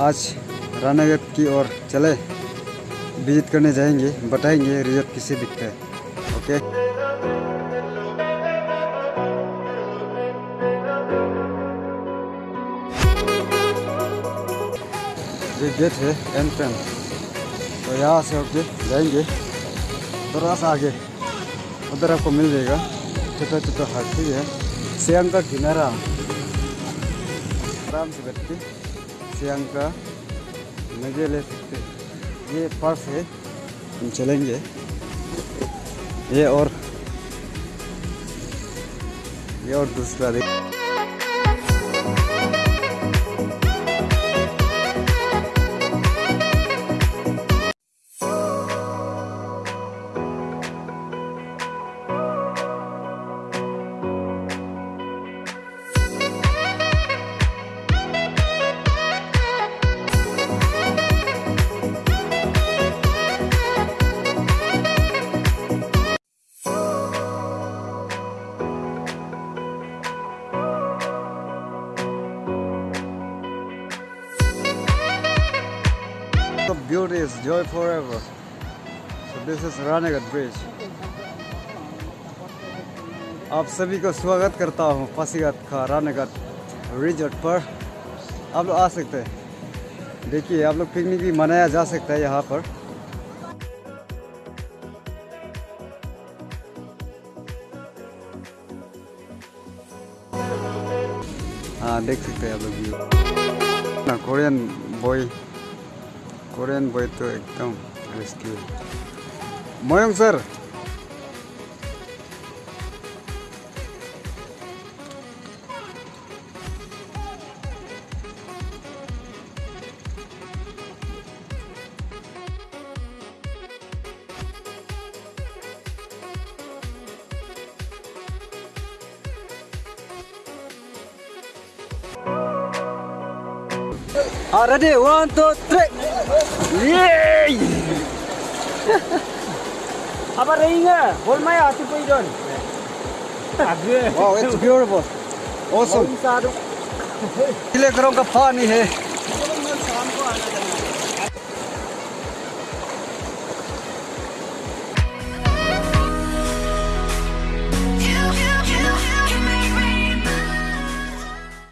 आज रानागढ़ की ओर चले। विज़िट करने जाएँगे, बताएँगे रिज़ल्ट किसे दिखता है। ओके? ये गेट है एंट्रेंस तो यहाँ से होके जाएँगे। थोड़ा सा आगे। उधर आपको मिल जाएगा। छोटा छोटा हाथी है। सियांग का किनारा। आराम से बैठ के। सियांग का मज़े ले सकते ये पर्स है। हम चलेंगे। ये और ये और दूसरा देख। The beauty is joy forever. So this is Ranagat Bridge. आप सभी को स्वागत करता हूँ पासीघाट का रानाघाट रिजॉर्ट पर। आप लोग आ सकते हैं। देखिए, आप लोग पिकनिक भी मनाया जा सकता है यहाँ पर। हाँ देख सकते हैं आप लोग Korean boy Korean boy to ekdom rescue. Moyong sir. Alright, one, two, three. Yay! Apa ringa? Hol maya ati poi don. Agre. Wow, it's beautiful. Awesome. Sadu. किले करों का पानी है